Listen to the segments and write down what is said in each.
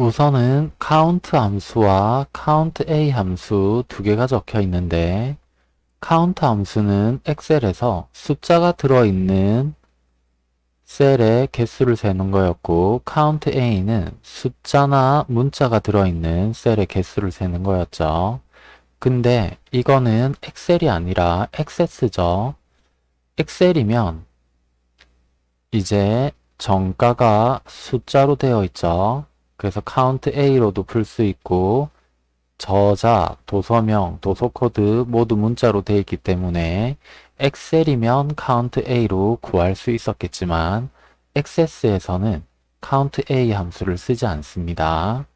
우선은 count 함수와 count a 함수 두 개가 적혀 있는데 count 함수는 엑셀에서 숫자가 들어있는 셀의 개수를 세는 거였고 count a는 숫자나 문자가 들어있는 셀의 개수를 세는 거였죠. 근데 이거는 엑셀이 아니라 액세스죠. 엑셀이면 이제 정가가 숫자로 되어 있죠. 그래서 count a로도 풀 수 있고 저자, 도서명, 도서코드 모두 문자로 되어 있기 때문에 엑셀이면 count a로 구할 수 있었겠지만 액세스에서는 count a 함수를 쓰지 않습니다.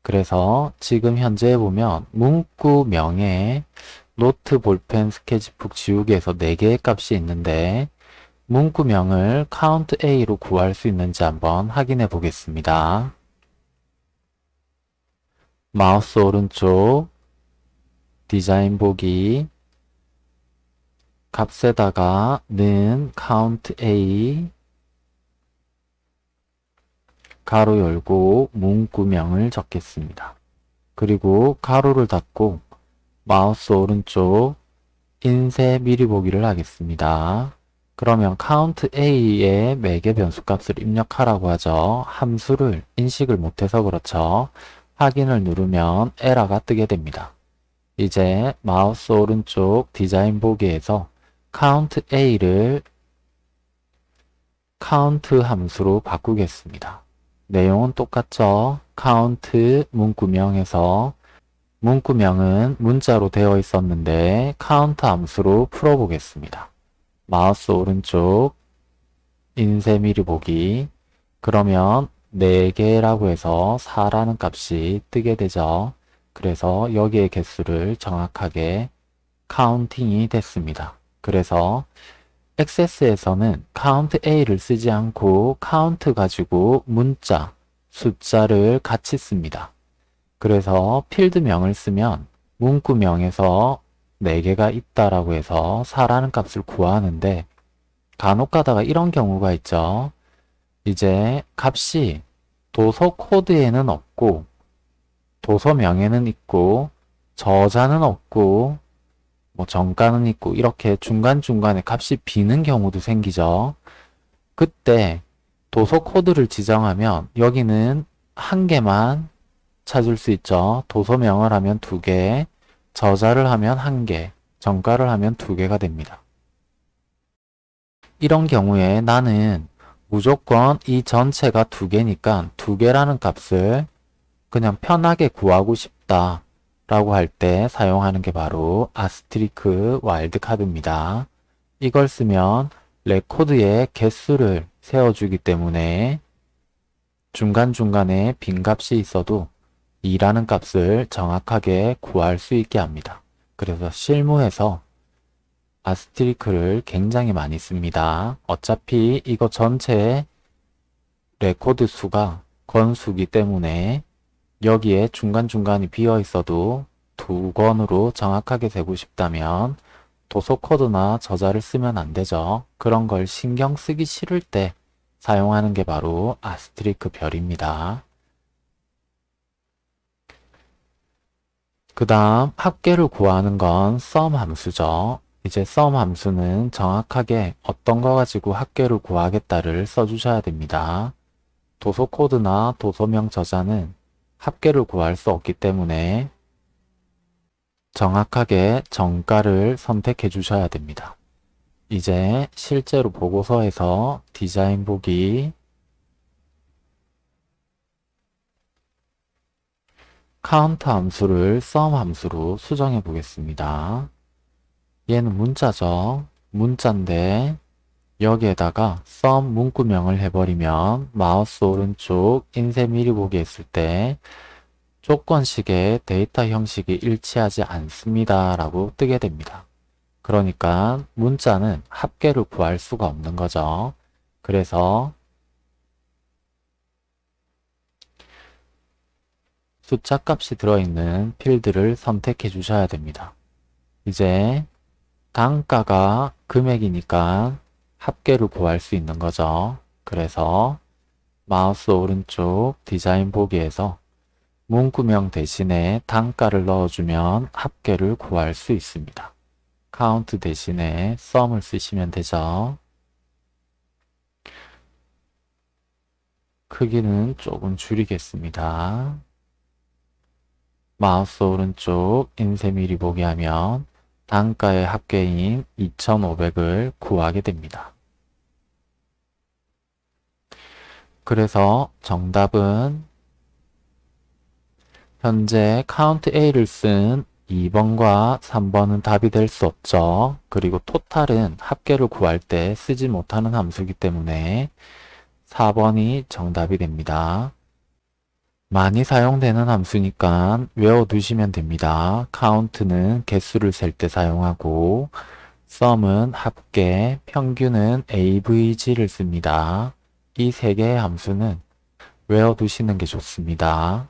그래서 지금 현재 보면 문구명에 노트, 볼펜, 스케치북 지우개에서 4개의 값이 있는데 문구명을 count a로 구할 수 있는지 한번 확인해 보겠습니다. 마우스 오른쪽 디자인 보기 값에다가 는 count a 가로 열고 문구명을 적겠습니다. 그리고 가로를 닫고 마우스 오른쪽 인쇄 미리 보기를 하겠습니다. 그러면 count a의 매개 변수 값을 입력하라고 하죠. 함수를 인식을 못해서 그렇죠. 확인을 누르면 에러가 뜨게 됩니다. 이제 마우스 오른쪽 디자인 보기에서 count a를 count 함수로 바꾸겠습니다. 내용은 똑같죠? count 문구명에서 문구명은 문자로 되어 있었는데 count 함수로 풀어보겠습니다. 마우스 오른쪽 인쇄 미리 보기 그러면 4개라고 해서 4라는 값이 뜨게 되죠. 그래서 여기의 개수를 정확하게 counting이 됐습니다. 그래서 액세스에서는 count a를 쓰지 않고 count 가지고 문자, 숫자를 같이 씁니다. 그래서 필드명을 쓰면 문구명에서 4개가 있다라고 해서 4라는 값을 구하는데 간혹 가다가 이런 경우가 있죠. 이제 값이 도서 코드에는 없고 도서명에는 있고 저자는 없고 뭐 정가는 있고 이렇게 중간중간에 값이 비는 경우도 생기죠. 그때 도서 코드를 지정하면 여기는 한 개만 찾을 수 있죠. 도서명을 하면 두 개, 저자를 하면 한 개, 정가를 하면 두 개가 됩니다. 이런 경우에 나는 무조건 이 전체가 두 개니까 두 개라는 값을 그냥 편하게 구하고 싶다 라고 할 때 사용하는 게 바로 아스트리크 와일드카드입니다. 이걸 쓰면 레코드에 개수를 세워주기 때문에 중간중간에 빈값이 있어도 2라는 값을 정확하게 구할 수 있게 합니다. 그래서 실무에서 asterisk를 굉장히 많이 씁니다. 어차피 이거 전체 레코드 수가 건수기 때문에 여기에 중간중간이 비어 있어도 두 권으로 정확하게 세고 싶다면 도서 코드나 저자를 쓰면 안 되죠. 그런 걸 신경 쓰기 싫을 때 사용하는 게 바로 아스트리크 별입니다. 그 다음 합계를 구하는 건 sum 함수죠. 이제 sum 함수는 정확하게 어떤 거 가지고 합계를 구하겠다를 써주셔야 됩니다. 도서 코드나 도서명 저자는 합계를 구할 수 없기 때문에 정확하게 정가를 선택해 주셔야 됩니다. 이제 실제로 보고서에서 디자인 보기 카운트 함수를 sum 함수로 수정해 보겠습니다. 얘는 문자죠. 문자인데 여기에다가 sum 문구명을 해버리면 마우스 오른쪽 인쇄 미리 보기 했을 때 조건식의 데이터 형식이 일치하지 않습니다 라고 뜨게 됩니다. 그러니까 문자는 합계를 구할 수가 없는 거죠. 그래서 숫자 값이 들어있는 필드를 선택해 주셔야 됩니다. 이제 단가가 금액이니까 합계를 구할 수 있는 거죠. 그래서 마우스 오른쪽 디자인 보기에서 문구명 대신에 단가를 넣어주면 합계를 구할 수 있습니다. count 대신에 sum을 쓰시면 되죠. 크기는 조금 줄이겠습니다. 마우스 오른쪽 인쇄 미리 보기 하면 단가의 합계인 2,500을 구하게 됩니다. 그래서 정답은 현재 count A를 쓴 2번과 3번은 답이 될 수 없죠. 그리고 토탈은 합계를 구할 때 쓰지 못하는 함수이기 때문에 4번이 정답이 됩니다. 많이 사용되는 함수니까 외워두시면 됩니다. count는 개수를 셀 때 사용하고 sum은 합계, 평균은 avg를 씁니다. 이 세 개의 함수는 외워두시는 게 좋습니다.